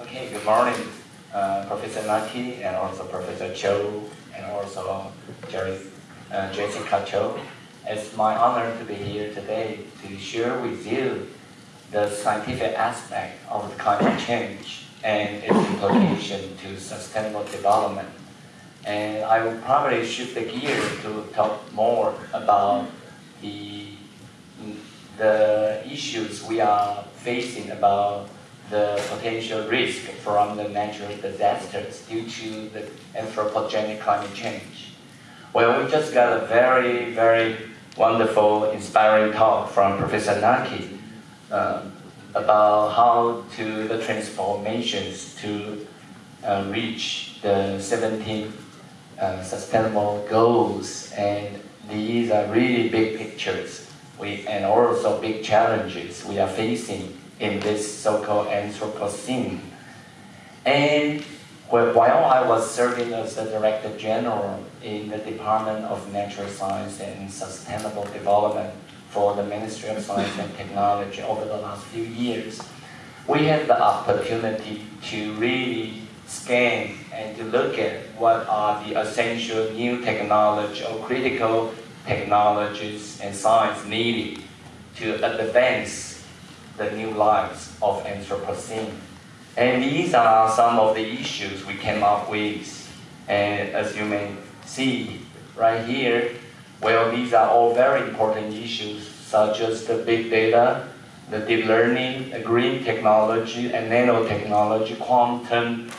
Okay, good morning, uh, Professor Naki and also Professor Cho and also Jerry, uh, Jessica Cho. It's my honor to be here today to share with you the scientific aspect of climate change and its implication to sustainable development. And I will probably shift the gear to talk more about the, the issues we are facing about the potential risk from the natural disasters due to the anthropogenic climate change. Well, we just got a very, very wonderful, inspiring talk from Professor Naki uh, about how to the transformations to uh, reach the 17 uh, sustainable goals and these are really big pictures we, and also big challenges we are facing in this so-called Anthropocene. And while I was serving as the Director General in the Department of Natural Science and Sustainable Development for the Ministry of Science and Technology over the last few years, we had the opportunity to really scan and to look at what are the essential new technology or critical technologies and science needed to advance the new lives of Anthropocene. And these are some of the issues we came up with. And as you may see right here, well, these are all very important issues, such as the big data, the deep learning, the green technology, and nanotechnology, quantum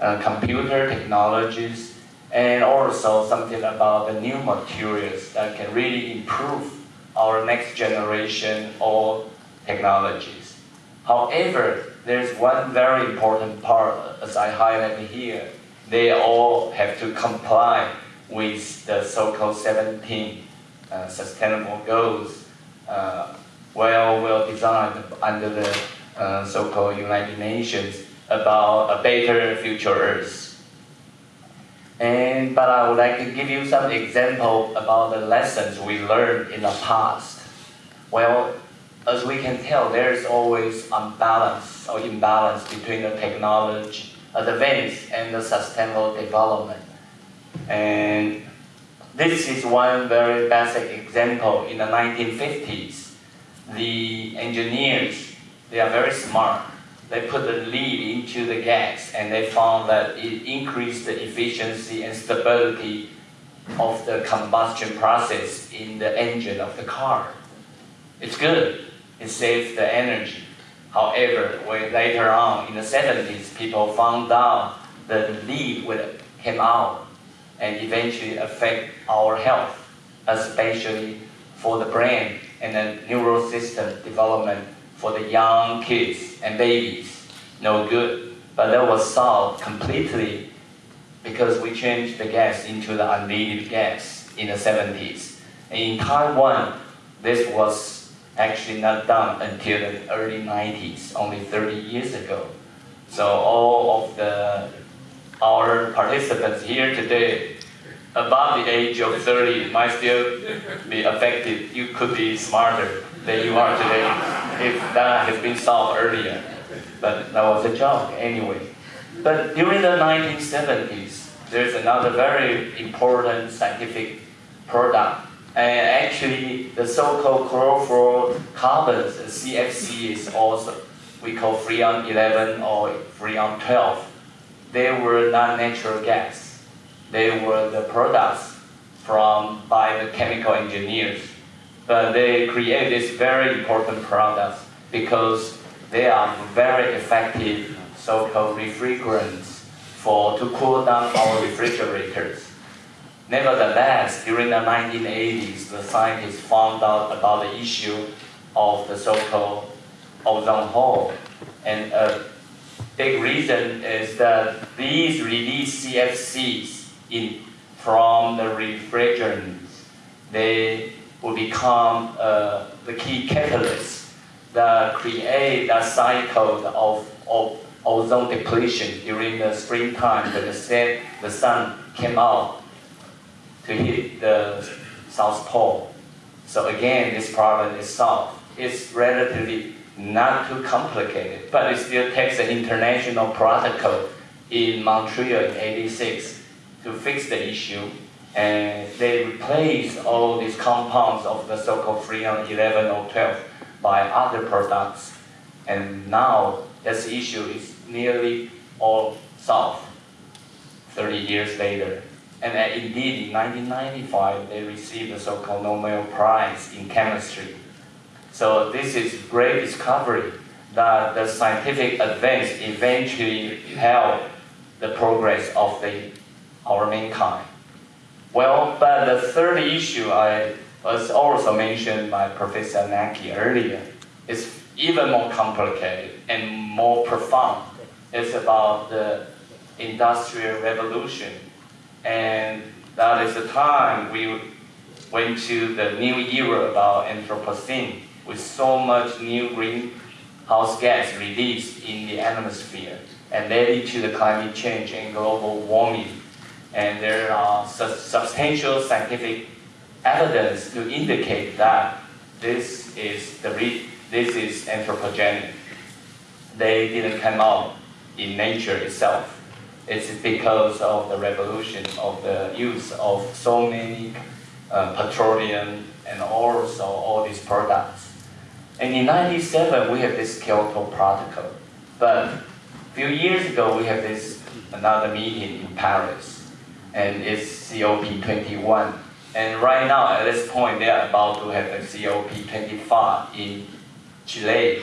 uh, computer technologies, and also something about the new materials that can really improve our next generation or technologies. However, there's one very important part, as I highlighted here. They all have to comply with the so-called 17 uh, sustainable goals, uh, well, well designed under the uh, so-called United Nations about a better future Earth. And, but I would like to give you some example about the lessons we learned in the past. Well, as we can tell, there's always unbalance or imbalance between the technology advance and the sustainable development. And this is one very basic example. In the 1950s, the engineers, they are very smart. They put the lead into the gas and they found that it increased the efficiency and stability of the combustion process in the engine of the car. It's good it saves the energy. However, when later on in the 70s, people found out that the lead would come out and eventually affect our health, especially for the brain and the neural system development for the young kids and babies. No good. But that was solved completely because we changed the gas into the unleaded gas in the 70s. And in Taiwan, this was actually not done until the early 90s, only 30 years ago. So all of the our participants here today above the age of 30 might still be affected. You could be smarter than you are today if that has been solved earlier. But that was a joke anyway. But during the 1970s, there's another very important scientific product and actually, the so-called chlorofluorocarbons, CFC is also, we call Freon 11 or Freon 12. They were not natural gas. They were the products from by the chemical engineers. But they create this very important products because they are very effective so-called refrigerants for to cool down our refrigerators. Nevertheless, during the 1980s, the scientists found out about the issue of the so-called ozone hole. And a big reason is that these release CFCs in, from the refrigerants, they will become uh, the key catalyst that create a cycle of, of ozone depletion during the springtime when the the sun came out to hit the South Pole. So again, this problem is solved. It's relatively not too complicated, but it still takes an international protocol in Montreal in 86 to fix the issue. And they replace all these compounds of the so-called Freon 11 or 12 by other products. And now this issue is nearly all solved 30 years later. And indeed, in 1995, they received the so-called Nobel Prize in chemistry. So this is great discovery that the scientific advance eventually help the progress of the, our mankind. Well, but the third issue I was also mentioned by Professor Naki earlier is even more complicated and more profound. It's about the industrial revolution. And that is the time we went to the new era about Anthropocene with so much new greenhouse gas released in the atmosphere and leading to the climate change and global warming. And there are su substantial scientific evidence to indicate that this is the this is anthropogenic. They didn't come out in nature itself. It's because of the revolution of the use of so many uh, petroleum and also all these products. And in 97, we have this Kyoto Protocol. But a few years ago, we have this another meeting in Paris, and it's COP21. And right now, at this point, they are about to have the COP25 in Chile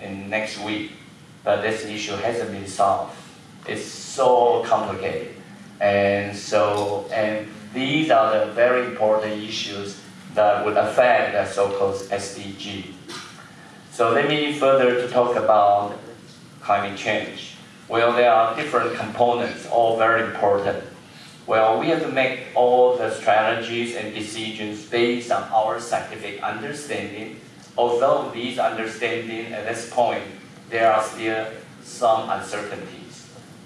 in next week. But this issue hasn't been solved. It's so complicated. And so, and these are the very important issues that would affect the so-called SDG. So let me further to talk about climate change. Well, there are different components, all very important. Well, we have to make all the strategies and decisions based on our scientific understanding. Although these understanding at this point, there are still some uncertainties.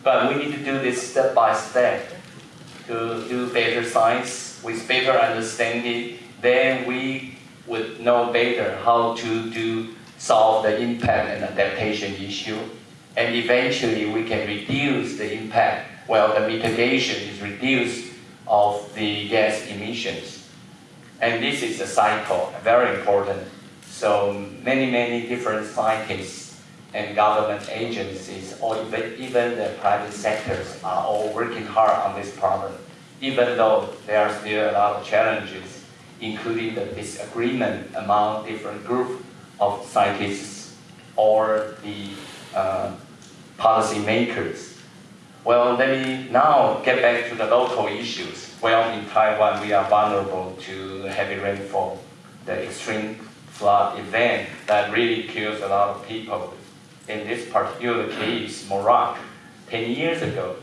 But we need to do this step by step to do better science with better understanding. Then we would know better how to do solve the impact and adaptation issue. And eventually we can reduce the impact while the mitigation is reduced of the gas emissions. And this is a cycle, very important. So many, many different scientists and government agencies or even, even the private sectors are all working hard on this problem, even though there are still a lot of challenges, including the disagreement among different groups of scientists or the uh, policy makers. Well, let me now get back to the local issues. Well, in Taiwan, we are vulnerable to heavy rainfall, the extreme flood event that really kills a lot of people. In this particular case, Morak, 10 years ago,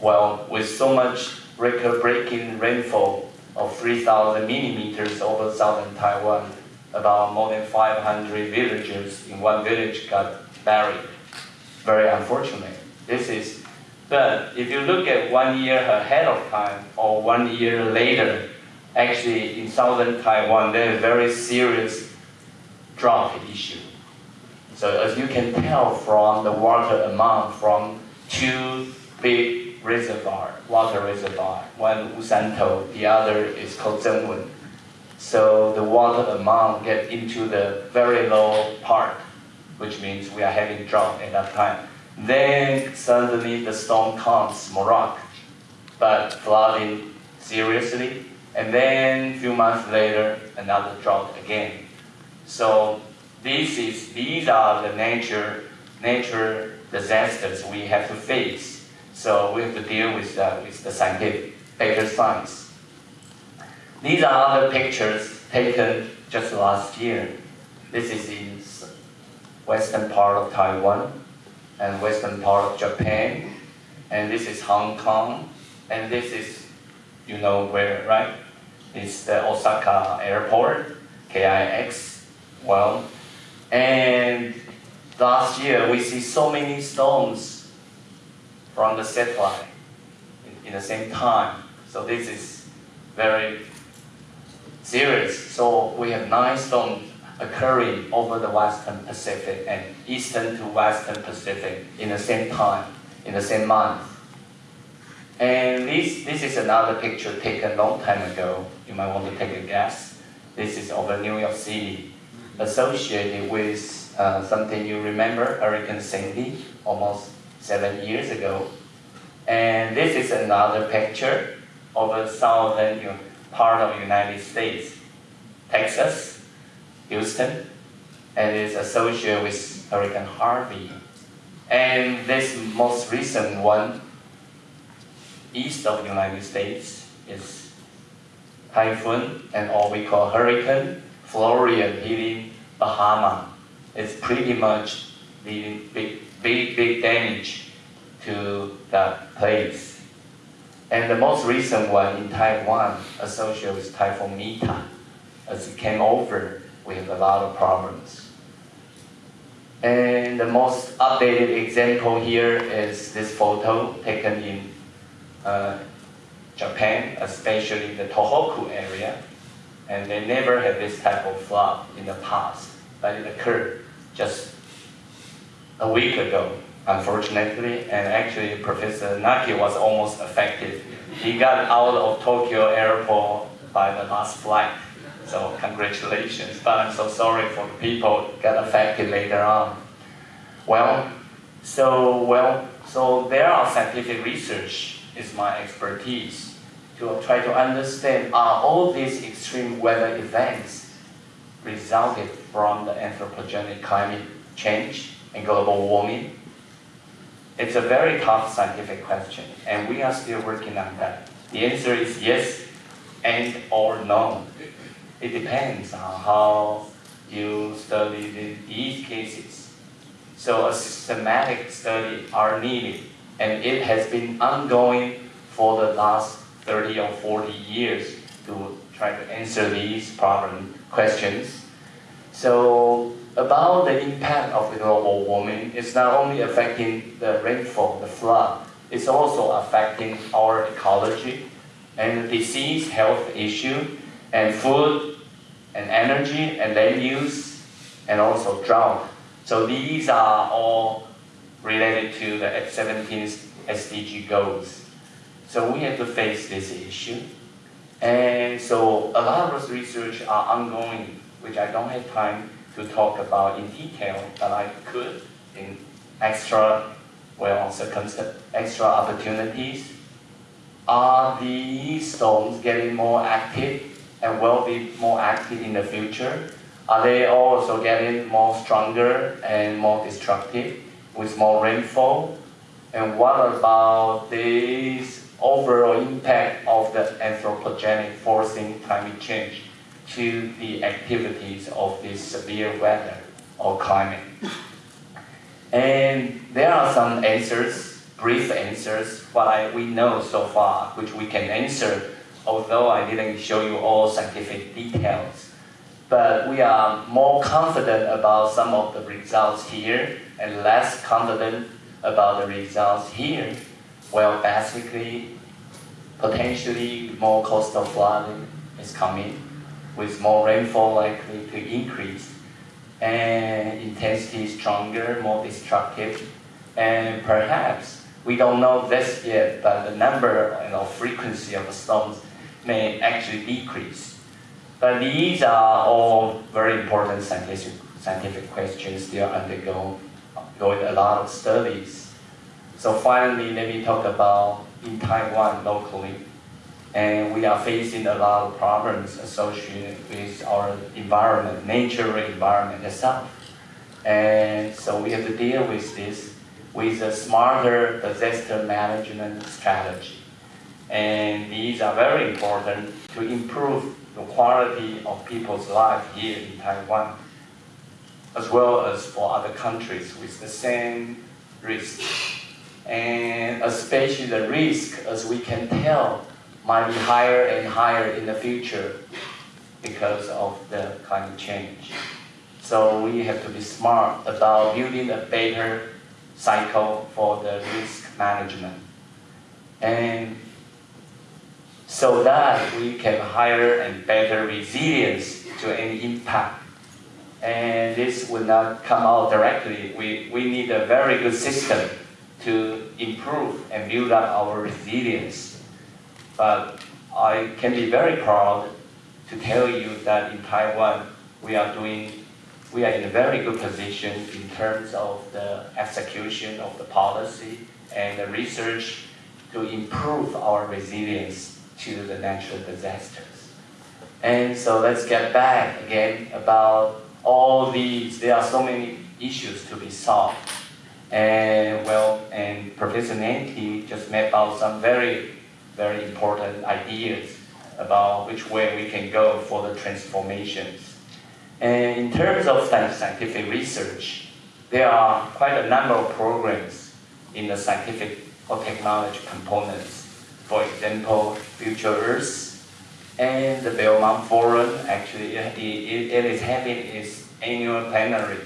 well, with so much record-breaking rainfall of 3,000 millimeters over southern Taiwan, about more than 500 villagers in one village got buried. Very unfortunate. This is, but if you look at one year ahead of time or one year later, actually in southern Taiwan, there is a very serious drought issue. So as you can tell from the water amount from two big reservoir, water reservoir, one Wushantou, the other is called Zengwen. So the water amount get into the very low part, which means we are having drought at that time. Then suddenly the storm comes, Morak, but flooding seriously. And then few months later, another drought again. So this is, these are the nature, nature disasters we have to face. So we have to deal with, uh, with the scientific, better science. These are other pictures taken just last year. This is in western part of Taiwan and western part of Japan. And this is Hong Kong. And this is, you know where, right? It's the Osaka airport, KIX. Well, and last year we see so many storms from the satellite in, in the same time. So this is very serious. So we have nine storms occurring over the Western Pacific and Eastern to Western Pacific in the same time, in the same month. And this, this is another picture taken a long time ago. You might want to take a guess. This is over New York City, associated with uh, something you remember, Hurricane Sandy, almost seven years ago. And this is another picture of a southern part of the United States, Texas, Houston, and is associated with Hurricane Harvey. And this most recent one, east of the United States, is typhoon and all we call hurricane, Dorian hitting Bahama. It's pretty much leading big, big, big damage to that place. And the most recent one in Taiwan associated with Typhoon Mitag, as it came over with a lot of problems. And the most updated example here is this photo taken in uh, Japan, especially the Tohoku area. And they never had this type of flood in the past, but it occurred just a week ago, unfortunately. And actually, Professor Naki was almost affected. He got out of Tokyo airport by the last flight. So congratulations, but I'm so sorry for the people got affected later on. Well, so well, so there are scientific research is my expertise to try to understand are all these extreme weather events resulted from the anthropogenic climate change and global warming? It's a very tough scientific question, and we are still working on that. The answer is yes and or no. It depends on how you study these cases. So a systematic study are needed, and it has been ongoing for the last 30 or 40 years to try to answer these problem questions. So about the impact of the global warming, it's not only affecting the rainfall, the flood, it's also affecting our ecology and disease health issue and food and energy and land use and also drought. So these are all related to the 17 SDG goals. So we have to face this issue. And so a lot of research are ongoing, which I don't have time to talk about in detail, but I could in extra, well, circumstance, extra opportunities. Are these storms getting more active and will be more active in the future? Are they also getting more stronger and more destructive with more rainfall? And what about this overall impact of the anthropogenic forcing climate change to the activities of this severe weather or climate? And there are some answers, brief answers, what we know so far, which we can answer, although I didn't show you all scientific details. But we are more confident about some of the results here and less confident about the results here. Well, basically, potentially more coastal flooding is coming with more rainfall likely to increase and intensity stronger, more destructive, and perhaps we don't know this yet, but the number and you know, frequency of storms may actually decrease. But these are all very important scientific, scientific questions still undergoing going a lot of studies. So finally, let me talk about in Taiwan locally. And we are facing a lot of problems associated with our environment, nature environment itself. And so we have to deal with this with a smarter disaster management strategy. And these are very important to improve the quality of people's life here in Taiwan, as well as for other countries with the same risk. And especially the risk, as we can tell, might be higher and higher in the future because of the climate change. So we have to be smart about building a better cycle for the risk management. And so that we can hire and better resilience to any impact And this will not come out directly. We, we need a very good system to improve and build up our resilience. But I can be very proud to tell you that in Taiwan, we are doing, we are in a very good position in terms of the execution of the policy and the research to improve our resilience to the natural disasters. And so let's get back again about all these, there are so many issues to be solved. And well, and Professor Naki just mapped out some very, very important ideas about which way we can go for the transformations. And in terms of scientific research, there are quite a number of programs in the scientific or technology components. For example, Future Earth, and the Belmont Forum, actually, it, it, it is having its annual plenary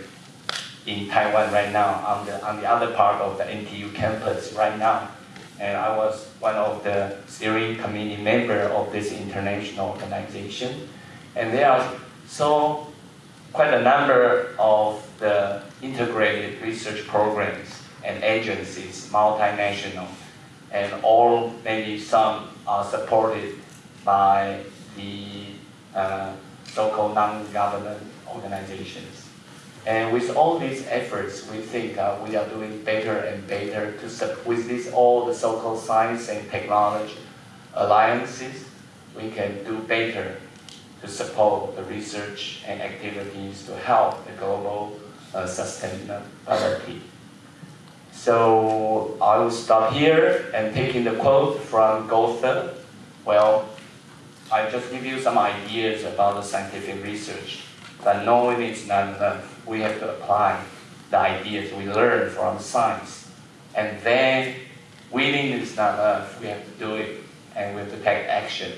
in Taiwan right now on the, on the other part of the NTU campus right now. And I was one of the steering committee member of this international organization. And there are so quite a number of the integrated research programs and agencies, multinational, and all, maybe some are supported by the uh, so-called non-government organizations. And with all these efforts, we think uh, we are doing better and better to with this all the so-called science and technology alliances, we can do better to support the research and activities to help the global uh, sustainability. So I will stop here and taking the quote from Goethe. Well, I just give you some ideas about the scientific research. But knowing is not enough. We have to apply the ideas we learn from science. And then willing is not enough. We have to do it and we have to take action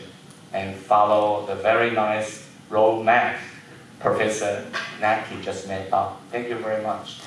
and follow the very nice roadmap Professor Naki just made up. Thank you very much.